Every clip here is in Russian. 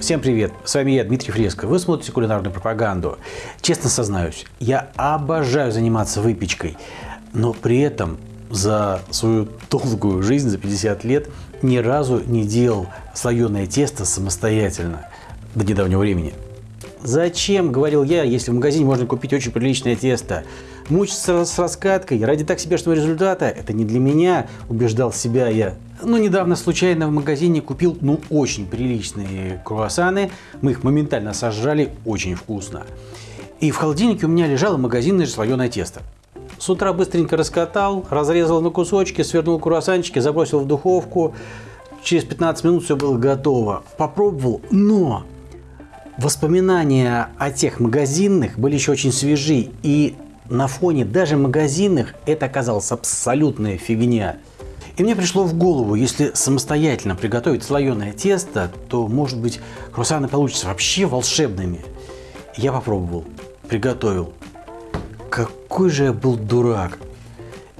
Всем привет, с вами я, Дмитрий Фреско. Вы смотрите кулинарную пропаганду. Честно сознаюсь, я обожаю заниматься выпечкой, но при этом за свою долгую жизнь, за 50 лет, ни разу не делал слоеное тесто самостоятельно до недавнего времени. Зачем, говорил я, если в магазине можно купить очень приличное тесто? Мучиться с раскаткой ради так себе результата – это не для меня, убеждал себя я. Но недавно случайно в магазине купил, ну, очень приличные круассаны. Мы их моментально сожрали, очень вкусно. И в холодильнике у меня лежало магазинное слоеное тесто. С утра быстренько раскатал, разрезал на кусочки, свернул круассанчики, забросил в духовку. Через 15 минут все было готово. Попробовал, но воспоминания о тех магазинных были еще очень свежи. И на фоне даже магазинных это оказалась абсолютная фигня. И мне пришло в голову, если самостоятельно приготовить слоеное тесто, то, может быть, круассаны получатся вообще волшебными. Я попробовал, приготовил. Какой же я был дурак.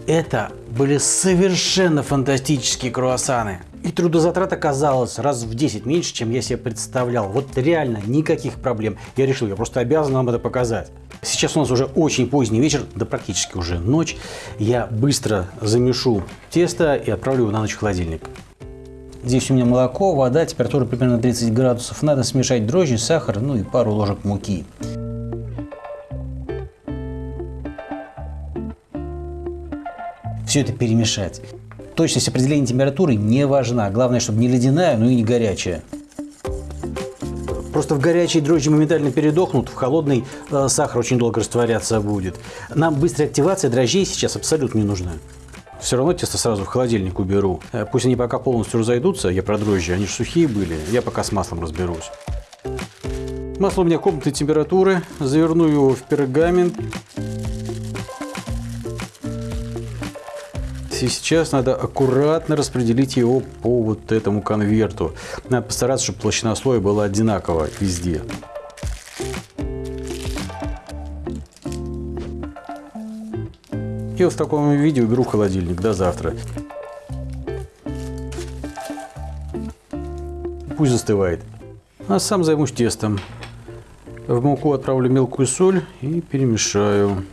Это были совершенно фантастические круассаны. И трудозатрат оказалось раз в 10 меньше, чем я себе представлял. Вот реально никаких проблем. Я решил, я просто обязан вам это показать. Сейчас у нас уже очень поздний вечер, да практически уже ночь. Я быстро замешу тесто и отправлю его на ночь в холодильник. Здесь у меня молоко, вода, температура примерно 30 градусов. Надо смешать дрожжи, сахар, ну и пару ложек муки. Все это перемешать. Точность определения температуры не важна. Главное, чтобы не ледяная, но и не горячая. Просто в горячей дрожжи моментально передохнут, в холодный э, сахар очень долго растворяться будет. Нам быстрая активация дрожжей сейчас абсолютно не нужна. Все равно тесто сразу в холодильник уберу. Э, пусть они пока полностью разойдутся, я про дрожжи, они же сухие были, я пока с маслом разберусь. Масло у меня комнатной температуры, заверну его в пергамент. И сейчас надо аккуратно распределить его по вот этому конверту. Надо постараться, чтобы толщина слоя была одинаковая везде. И вот в таком виде уберу в холодильник до завтра. Пусть застывает. А сам займусь тестом. В муку отправлю мелкую соль и перемешаю.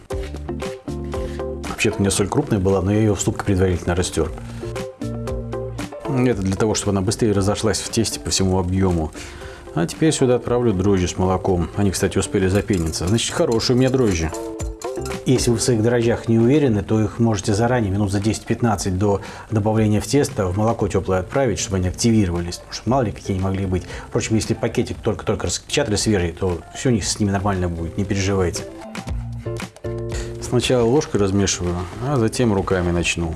Вообще-то у меня соль крупная была, но я ее в ступке предварительно растер. Это для того, чтобы она быстрее разошлась в тесте по всему объему. А теперь сюда отправлю дрожжи с молоком. Они, кстати, успели запениться. Значит, хорошие у меня дрожжи. Если вы в своих дрожжах не уверены, то их можете заранее, минут за 10-15 до добавления в тесто, в молоко теплое отправить, чтобы они активировались. Потому что мало ли какие они могли быть. Впрочем, если пакетик только-только распечатали свежий, то все у них с ними нормально будет, не переживайте. Сначала ложкой размешиваю, а затем руками начну.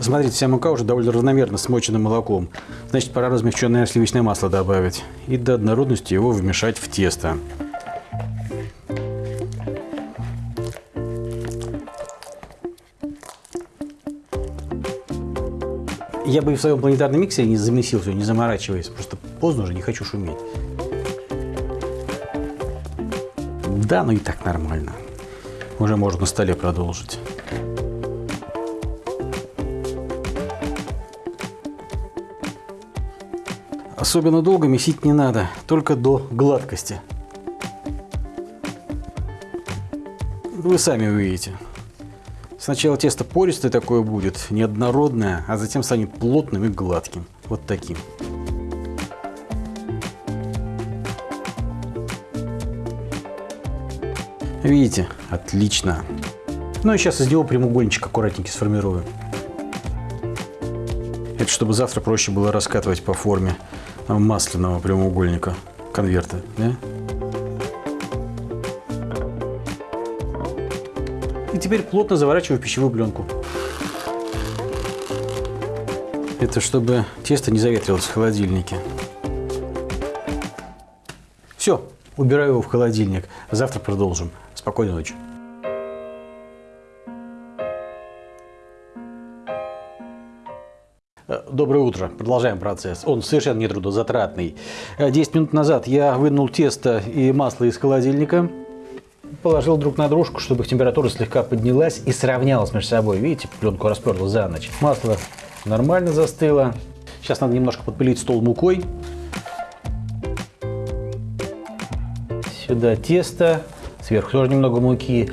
Смотрите, вся мука уже довольно равномерно смочена молоком. Значит, пора размягченное сливочное масло добавить. И до однородности его вмешать в тесто. Я бы в своем планетарном миксере не замесил все, не заморачиваясь. Просто поздно уже, не хочу шуметь. Да, ну и так нормально. Уже можно на столе продолжить. Особенно долго месить не надо, только до гладкости. Вы сами увидите. Сначала тесто пористое такое будет, неоднородное, а затем станет плотным и гладким. Вот таким. Видите? Отлично. Ну и сейчас из него прямоугольничек аккуратненький сформирую. Это чтобы завтра проще было раскатывать по форме масляного прямоугольника конверта. Да? И теперь плотно заворачиваю пищевую пленку. Это чтобы тесто не заветрилось в холодильнике. Все, убираю его в холодильник. Завтра продолжим. Спокойной ночи. Э, доброе утро. Продолжаем процесс. Он совершенно не трудозатратный. 10 э, минут назад я вынул тесто и масло из холодильника. Положил друг на дружку, чтобы их температура слегка поднялась и сравнялась между собой. Видите, пленку расперла за ночь. Масло нормально застыло. Сейчас надо немножко подпылить стол мукой. Сюда тесто сверху тоже немного муки.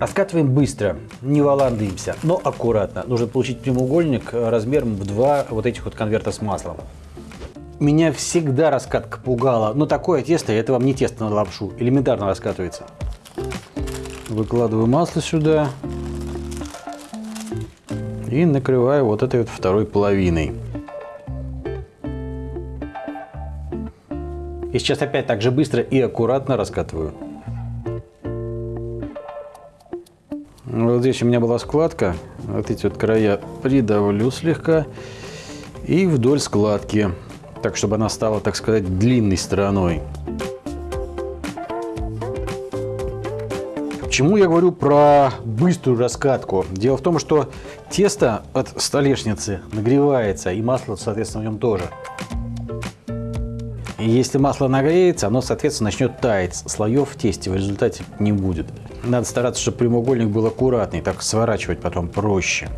Раскатываем быстро, не валандаемся, но аккуратно. Нужно получить прямоугольник размером в два вот этих вот конверта с маслом. Меня всегда раскатка пугала, но такое тесто, это вам не тесто на лапшу, элементарно раскатывается. Выкладываю масло сюда и накрываю вот этой вот второй половиной. И сейчас опять так же быстро и аккуратно раскатываю. Вот здесь у меня была складка. Вот эти вот края придавлю слегка. И вдоль складки. Так, чтобы она стала, так сказать, длинной стороной. Почему я говорю про быструю раскатку? Дело в том, что тесто от столешницы нагревается, и масло, соответственно, в нем тоже. Если масло нагреется, оно, соответственно, начнет таять. Слоев в тесте в результате не будет. Надо стараться, чтобы прямоугольник был аккуратный, так сворачивать потом проще.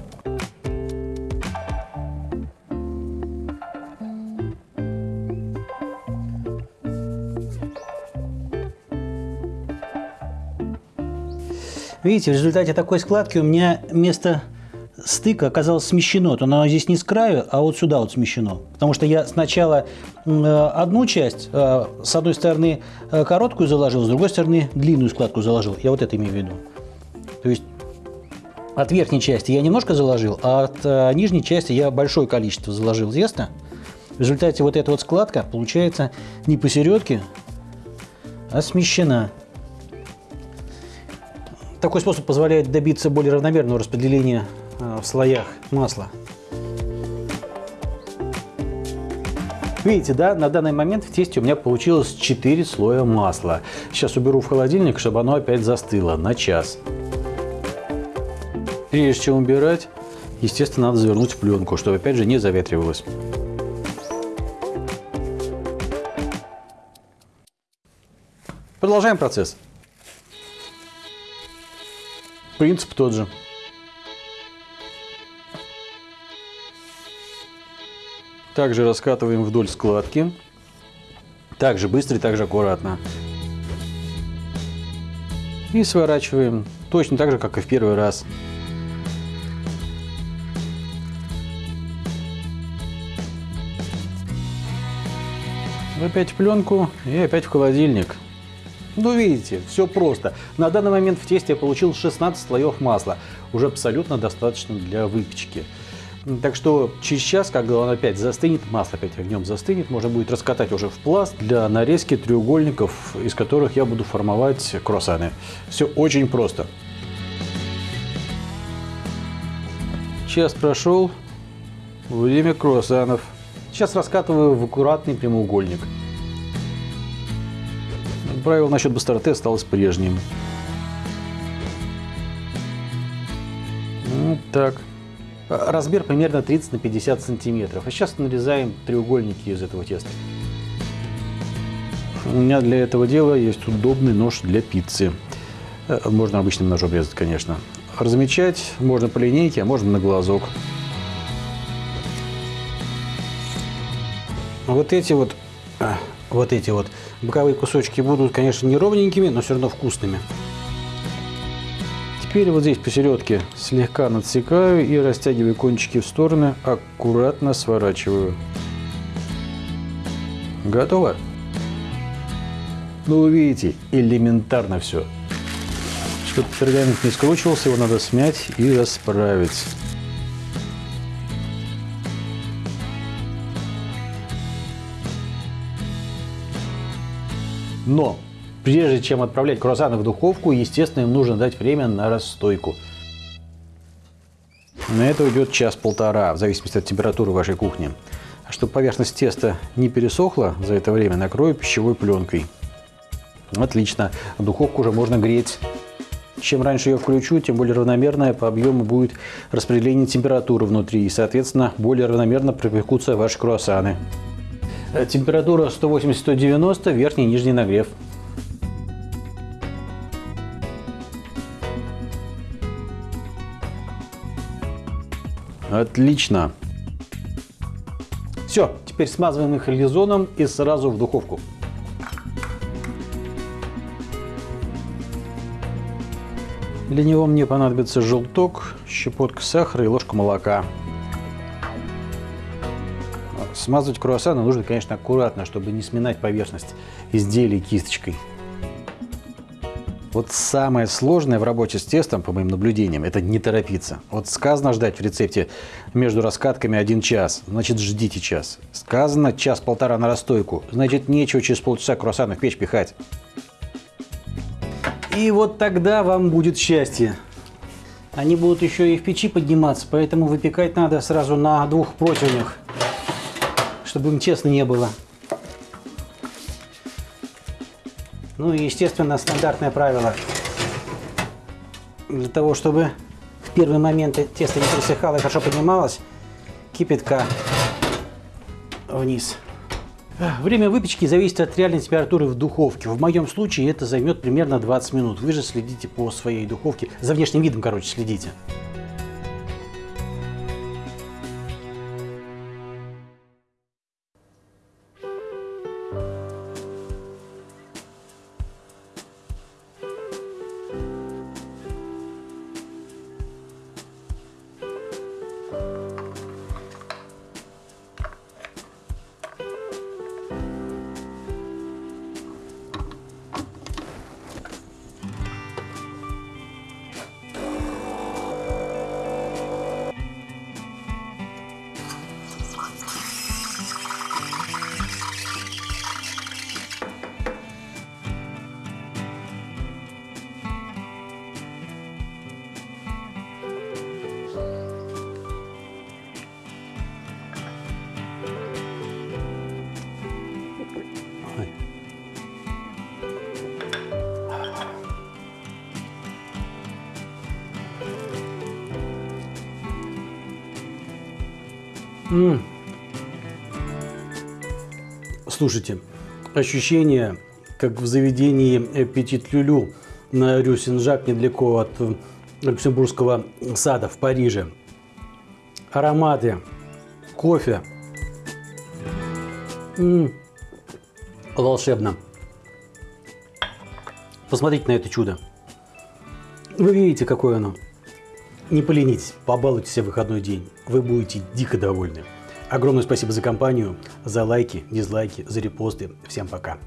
Видите, в результате такой складки у меня место стыка оказалось смещено. То оно здесь не с краю, а вот сюда вот смещено. Потому что я сначала одну часть, э, с одной стороны э, короткую заложил, с другой стороны длинную складку заложил. Я вот это имею в виду. То есть от верхней части я немножко заложил, а от э, нижней части я большое количество заложил теста. В результате вот эта вот складка получается не посередке, а смещена. Такой способ позволяет добиться более равномерного распределения Э, в слоях масла. Видите, да, на данный момент в тесте у меня получилось 4 слоя масла. Сейчас уберу в холодильник, чтобы оно опять застыло на час. Прежде чем убирать, естественно, надо завернуть в пленку, чтобы опять же не заветривалось. Продолжаем процесс. Принцип тот же. Также раскатываем вдоль складки. Также быстро и также аккуратно. И сворачиваем точно так же, как и в первый раз. Опять в пленку и опять в холодильник. Ну, видите, все просто. На данный момент в тесте я получил 16 слоев масла. Уже абсолютно достаточно для выпечки. Так что через час, когда он опять застынет, масло опять огнем застынет, можно будет раскатать уже в пласт для нарезки треугольников, из которых я буду формовать круассаны. Все очень просто. Час прошел, время круассанов. Сейчас раскатываю в аккуратный прямоугольник. Правило насчет быстроты осталось прежним. Вот так. Размер примерно 30 на 50 сантиметров. А сейчас нарезаем треугольники из этого теста. У меня для этого дела есть удобный нож для пиццы. Э, можно обычным ножом резать, конечно. Размечать можно по линейке, а можно на глазок. Вот эти вот, э, вот эти вот боковые кусочки будут, конечно, не ровненькими, но все равно вкусными. Теперь вот здесь посередке слегка надсекаю и растягиваю кончики в стороны, аккуратно сворачиваю. Готово? Ну, вы видите, элементарно все. Чтобы пергамент не скручивался, его надо смять и расправить. Но Прежде чем отправлять круассаны в духовку, естественно, им нужно дать время на расстойку. На это уйдет час-полтора, в зависимости от температуры вашей кухни. А чтобы поверхность теста не пересохла за это время, накрою пищевой пленкой. Отлично. Духовку уже можно греть. Чем раньше ее включу, тем более равномерное по объему будет распределение температуры внутри. И, соответственно, более равномерно пропекутся ваши круассаны. Температура 180-190, верхний и нижний нагрев. Отлично. Все, теперь смазываем их лизоном и сразу в духовку. Для него мне понадобится желток, щепотка сахара и ложка молока. Смазывать круассаны нужно, конечно, аккуратно, чтобы не сминать поверхность изделий кисточкой. Вот самое сложное в работе с тестом, по моим наблюдениям, это не торопиться. Вот сказано ждать в рецепте между раскатками один час, значит ждите час. Сказано час-полтора на расстойку, значит нечего через полчаса круассаны в печь пихать. И вот тогда вам будет счастье. Они будут еще и в печи подниматься, поэтому выпекать надо сразу на двух противнях, чтобы им тесно не было. Ну и, естественно, стандартное правило. Для того, чтобы в первые моменты тесто не присыхало и хорошо поднималось, кипятка вниз. Время выпечки зависит от реальной температуры в духовке. В моем случае это займет примерно 20 минут. Вы же следите по своей духовке. За внешним видом, короче, следите. М -м. Слушайте, ощущение, как в заведении Петит Люлю на Рю недалеко от Люксембургского сада в Париже. Ароматы, кофе. М -м. Волшебно. Посмотрите на это чудо. Вы видите, какое оно. Не поленитесь, побалуйте себя в выходной день. Вы будете дико довольны. Огромное спасибо за компанию, за лайки, дизлайки, за репосты. Всем пока.